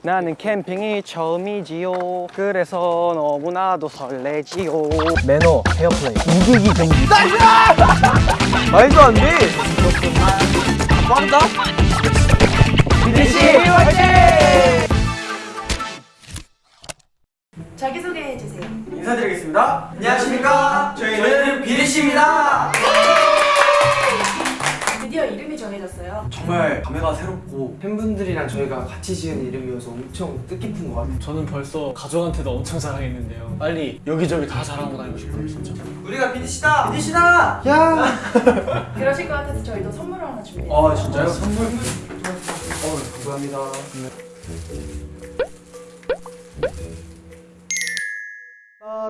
나는 캠핑이 처음이지요. 그래서 너무나도 설레지요. 매너, 헤어플레이. 우기기 금지 말도 안 돼! 빠르다? BTC 자기소개해 주세요. 인사드리겠습니다. 안녕하십니까? 저희는 이름이 정해졌어요. 정말 감회가 새롭고 팬분들이랑 저희가 같이 지은 이름이어서 엄청 뜻깊은 것 같아요. 저는 벌써 가족한테도 엄청 자랑했는데요. 빨리 여기저기 다 자랑하고 다니고 싶어요, 진짜. 우리가 BTC다 BTC다 그러실 것 같아서 저희도 선물을 하나 준비했어요. 아 진짜요? 선물 어, 감사합니다.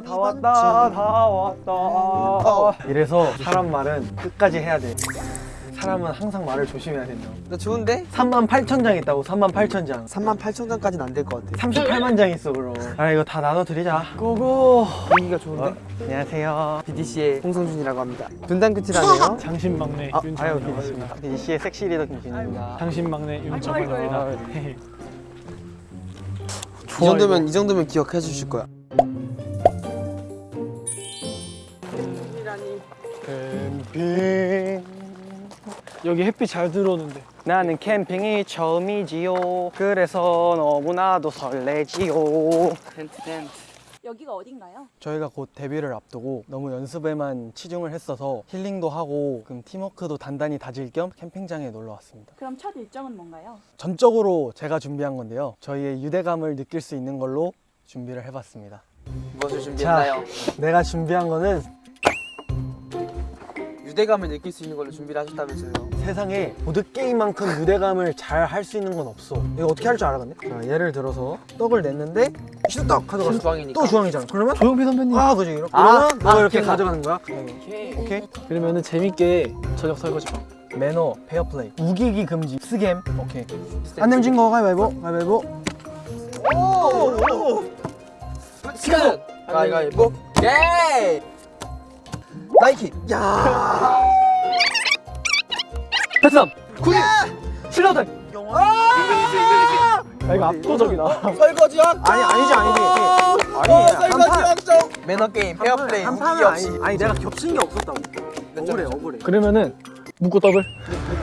다 왔다 다 왔다 이래서 사람 말은 끝까지 해야 돼 사람은 항상 말을 조심해야 된다 나 좋은데? 3만 8천 장 있다고 3만 8천 장 3만 8천 장까지는 안 될 것 같아. 38만 장 있어 그럼 아 이거 다 나눠드리자 고고 분위기가 좋은데? 어, 안녕하세요 BDC의 홍성준이라고 합니다. 분단 끝이라네요. 당신 막내 아, 윤정입니다. 비디씨의 섹시 리더 김진입니다 당신 막내 윤정입니다. 이 정도면 이 정도면 기억해 주실 거야. 캠핑 여기 햇빛 잘 들어오는데. 나는 캠핑이 처음이지요 그래서 너무나도 설레지요 여기가 어딘가요? 저희가 곧 데뷔를 앞두고 너무 연습에만 치중을 했어서 힐링도 하고 그럼 팀워크도 단단히 다질 겸 캠핑장에 놀러 왔습니다 그럼 첫 일정은 뭔가요? 전적으로 제가 준비한 건데요 저희의 유대감을 느낄 수 있는 걸로 준비를 해봤습니다 무엇을 준비했나요? 내가 준비한 거는 유대감을 느낄 수 있는 걸로 준비를 하셨다면서요. 세상에 보드게임만큼 유대감을 잘 할 수 있는 건 없어 이거 어떻게 할 줄 알아 근데? 자 예를 들어서 떡을 냈는데 시떡 가져갔어 주황이니까. 또 주황이잖아 그러면? 조용필 선배님. 아 그지 이렇게 아, 그러면 너가 아, 이렇게 기억나. 가져가는 거야 오케이. 오케이 그러면은 재밌게 저녁 설거지 봐. 매너 페어플레이 우기기 금지 스겜 오케이 안 내면 거 가위바위보 가위바위보 시간. 가위가위보. 예. 나이키. 야. 베트남, 군인, 신라들. 아, 이거 압도적이다. 설거지왕. 아니 아니지 아니지 아니 어, 설거지 왕정. 매너 게임, 페어플레이, 판은 없이. 아니 아니 내가 겹친 게 없었다고 억울해 억울해 그러면은 묶고 더블.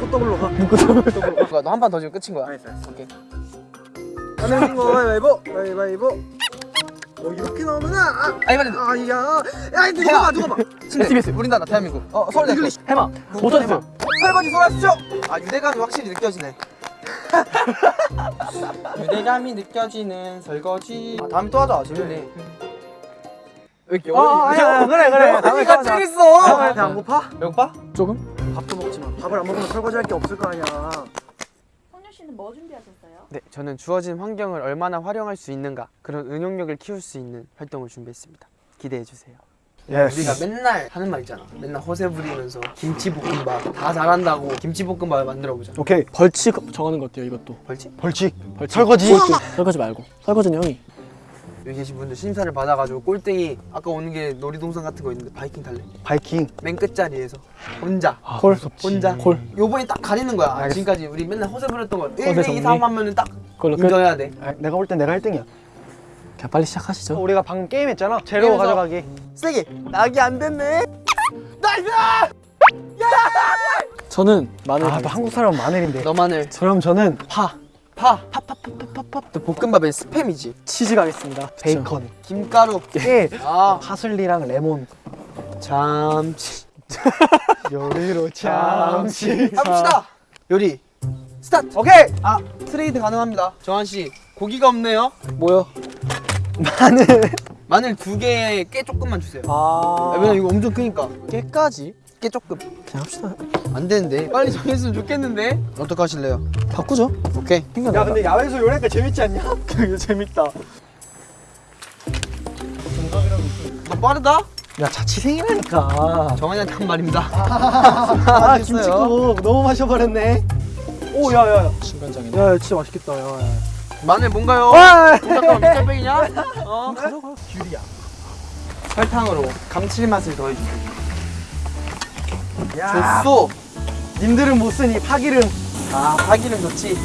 꽃더블로 가 너한 판 더 주면 끝인 거야. 알았어, 알았어. 오케이. 안 내면 거 가위바위보 가위바위보 어 이렇게 나오면은 아 아니 빨리. 아야 야 누가 봐 누가 봐 SBS 우리나라 대한민국. 어 서울대. English 해마. Motors. 설거지 소라수죠. 아 유대감이 확실히 느껴지네. 유대감이 느껴지는 설거지. 아 다음에 또 하자. 재밌네. 왜 이렇게 아 아니야 그래 그래 다음에 또 하자. 다음에 배 안 고파? 배고파? 조금? 밥도 먹지 마 밥을 안 먹으면 설거지 할 게 없을 거 아니야 씨는 뭐 준비하셨어요? 네, 저는 주어진 환경을 얼마나 활용할 수 있는가 그런 응용력을 키울 수 있는 활동을 준비했습니다. 기대해 주세요. 우리가 맨날 하는 말 있잖아. 맨날 허세 부리면서 김치볶음밥 다 잘한다고 김치볶음밥을 만들어 보자. 오케이 벌칙 정하는 거 어때요, 이것도? 벌칙? 벌칙 벌칙. 설거지 설거지 말고. 설거지는 형이. 여기 계신 분들 심사를 받아가지고 꼴등이 아까 오는 게 놀이동산 같은 거 있는데 바이킹 탈래. 바이킹 맨 끝자리에서 혼자 콜. 혼자 콜. 요번에 딱 가리는 거야. 아, 알겠어. 지금까지 우리 맨날 허세 부렸던 거 1, 허세 2, 정리. 3 하면은 딱 그걸로 끝. 인정해야 돼. 아, 내가 볼 땐 내가 1등이야 그냥 빨리 시작하시죠. 우리가 방금 게임 했잖아 게임에서- 가져가기 세게. 낙이 안 됐네. Nice! 저는 마늘. 아 또. 한국 사람 마늘인데 너만을 그럼 저는 파 파. 파파 파 파 파 파. 또 볶음밥엔 스팸이지. 치즈 가겠습니다. 베이컨 김가루. 깨 아. 파슬리랑 레몬 잠시. 요리로 잠시. 해봅시다. 요리. 스타트. 오케이 아 트레이드 가능합니다. 정한 씨 고기가 없네요. 뭐요? 마늘 마늘 두 개에 깨 조금만 주세요. 아. 아, 왜냐 이거 엄청 크니까. 깨까지? 깨 조금. 그냥 합시다. 안 되는데. 빨리 정했으면 좋겠는데. 어떡하실래요? 바꾸죠. 오케이. 야 근데 야외에서 요리하니까 재밌지 않냐? 이거 재밌다. 너 빠르다. 야 자취생이라니까 정한이한테 한 말입니다. 아 됐어요. 김치국 너무 마셔버렸네 오 야야야 중간장이네. 야 진짜 맛있겠다 야, 야. 마늘 뭔가요? 와 잠깐만 밑장빼기냐? 어? 귤이야 설탕으로 감칠맛을 더해주세요. 야 좋소. 님들은 못 쓰니 파기름 아 파기는 좋지.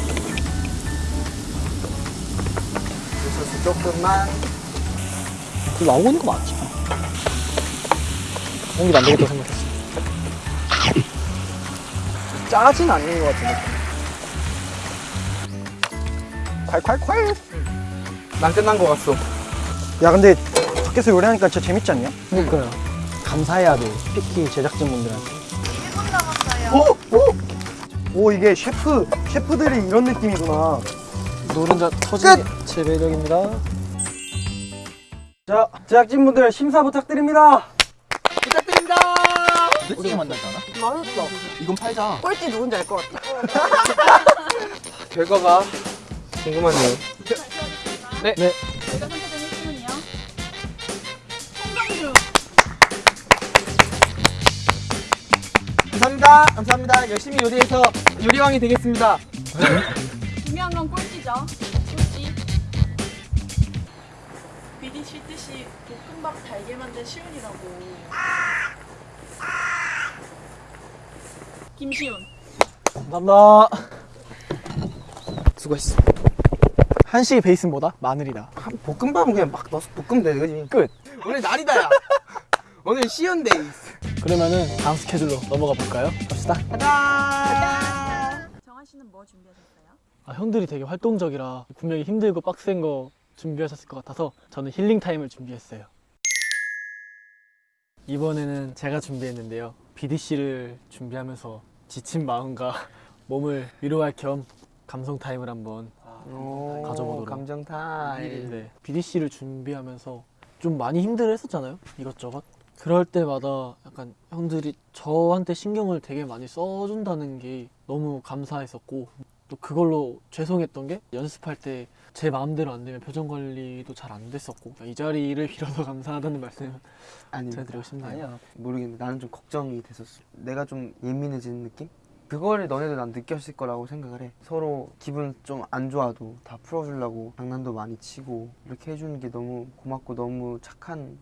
소스 조금만. 그 나오고 있는 거 맞지? 공기도 안 되겠다 생각했어. 짜진 않는 것 같은데. 콸콸콸 난 끝난 것 같어. 야 근데 밖에서 요리하니까 진짜 재밌지 않냐? 그러니까요. 감사해야 돼. 특히 제작진분들한테. 1분 남았어요. 오 이게 셰프 셰프들이 이런 느낌이구나 노른자 터진 제 매력입니다. 자 제작진분들 심사 부탁드립니다 부탁드립니다. 우리가 만나지 않아? 맛있어. 이건 팔자. 꼴찌 누군지 알 것 같아. 결과가 궁금하네요. 네. 제 감사합니다. 감사합니다. 열심히 요리해서 요리왕이 되겠습니다. 중요한 건 꼴찌죠. 꼴찌. BDC 뜻이 볶음밥 달게 만든 시윤이라고. 김시윤. 감사합니다. 수고했어. 한식의 베이스는 뭐다? 마늘이다. 볶음밥은 그냥 막 넣어서 볶으면 돼, 그지? 끝. 오늘 날이다 야. 오늘 시윤 days. 그러면은 다음 스케줄로 넘어가 볼까요? 갑시다. 가자. 정한 씨는 뭐 준비하셨어요? 아, 형들이 되게 활동적이라 분명히 힘들고 빡센 거 준비하셨을 것 같아서 저는 힐링 타임을 준비했어요. 이번에는 제가 준비했는데요. BDC를 준비하면서 지친 마음과 몸을 위로할 겸 감성 타임을 한번 오, 가져보도록. 감정 타임. 네, BDC를 준비하면서 좀 많이 힘들어 했었잖아요. 이것저것. 그럴 때마다 약간 형들이 저한테 신경을 되게 많이 써준다는 게 너무 감사했었고 또 그걸로 죄송했던 게 연습할 때 제 마음대로 안 되면 표정 관리도 잘 안 됐었고 이 자리를 빌어서 감사하다는 말씀 아니, 제가 드리고 싶네요. 아니야. 모르겠는데 나는 좀 걱정이 됐었어. 내가 좀 예민해지는 느낌? 그거를 너네도 난 느꼈을 거라고 생각을 해. 서로 기분 좀 안 좋아도 다 풀어주려고 장난도 많이 치고 이렇게 해주는 게 너무 고맙고 너무 착한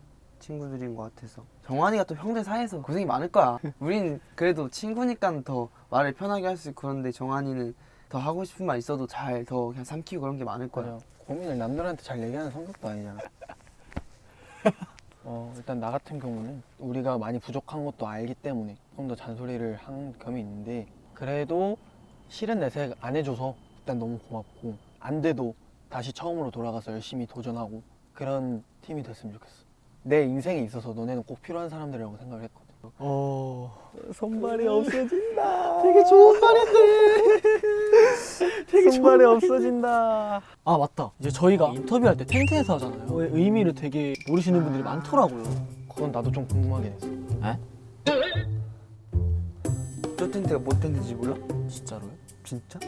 친구들인 것 같아서. 정환이가 또 형들 사이에서 고생이 많을 거야. 우린 그래도 친구니까 더 말을 편하게 할 수 있고 그런데 정환이는 더 하고 싶은 말 있어도 잘 더 그냥 삼키고 그런 게 많을 거야. 맞아. 고민을 남들한테 잘 얘기하는 성격도 아니잖아. 어, 일단 나 같은 경우는 우리가 많이 부족한 것도 알기 때문에 좀 더 잔소리를 한 겸이 있는데 그래도 실은 내색 안 해줘서 일단 너무 고맙고 안 돼도 다시 처음으로 돌아가서 열심히 도전하고 그런 팀이 됐으면 좋겠어. 내 인생에 있어서 너네는 꼭 필요한 사람들이라고 생각을 했거든. 어... 손발이 없어진다. 되게 좋은 말인데 되게 손발이 없어진다. 아 맞다 이제 저희가 인터뷰할 때 텐트에서 하잖아요 그 의미를 되게 모르시는 분들이 많더라고요 그건 나도 좀 궁금하긴 했어. 저 텐트가 뭐 텐트인지 몰라? 진짜로요? 진짜?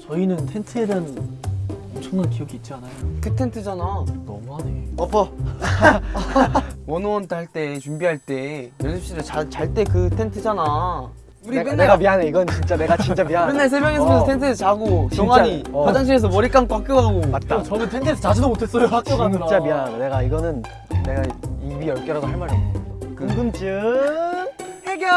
저희는 텐트에 대한 엄청난 기억이 있지 않아요? 그 텐트잖아. 너무하네 엎어. 원어원 할 때 준비할 때 연습실에 잘 때 그 텐트잖아. 우리 내가, 맨날 내가 미안해. 이건 진짜 내가 진짜 미안해. 맨날 세 명이서 어. 텐트에서 자고 진짜, 정환이 어. 화장실에서 머리 감고 학교 가고 맞다. 저는 텐트에서 자지도 못했어요 학교 가느라 진짜 미안하다. 내가 이거는 내가 입이 열 개라도 할 말이 없는 거. 궁금증 해결.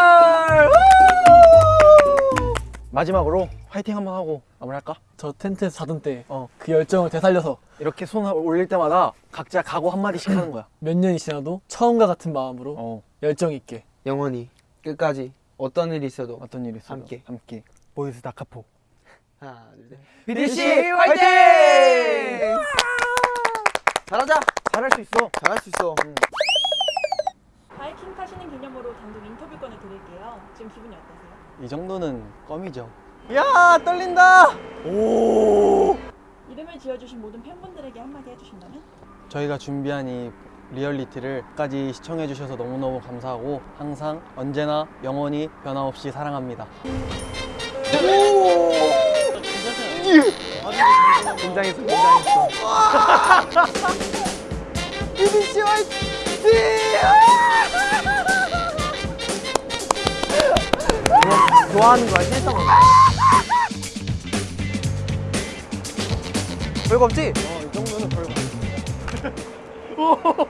마지막으로 화이팅 한번 하고 마무리할까? 저 텐트에서 자던 때 그 어. 열정을 되살려서 이렇게 손 올릴 때마다 각자 각오 한 마디씩 하는 거야. 몇 년이 지나도 처음과 같은 마음으로 어. 열정 있게 영원히 끝까지 어떤 일이 있어도 어떤 일이 있어도 함께. 함께. Boys Da Capo. 하나 둘 셋. BDC 화이팅! 잘하자. 잘할 수 있어. 잘할 수 있어. 바이킹 타시는 기념으로 단독 인터뷰권을 드릴게요. 지금 기분이 어떠세요? 이 정도는 껌이죠. 야 떨린다. 오. 이름을 지어주신 모든 팬분들에게 한마디 해주신다면? 저희가 준비한 이 리얼리티를 끝까지 시청해 주셔서 너무너무 감사하고 항상 언제나 영원히 변함없이 사랑합니다. 긴장했어, 긴장했어. 좋아하는 거야 실성한 거야. 별거 없지? 어, 이 정도는 별거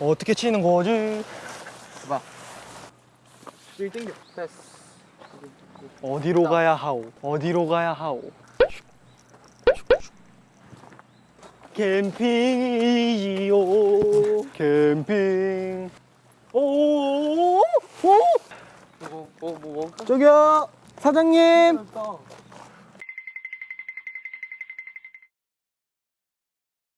어떻게 치는 거지? 봐. 일 땡겨. 됐어. 어디로 가야 하오? 어디로 가야 하오? 캠핑이지요. 캠핑. 오. 오. 뭐, 뭐, 뭐 먹을까? 저기요. 사장님.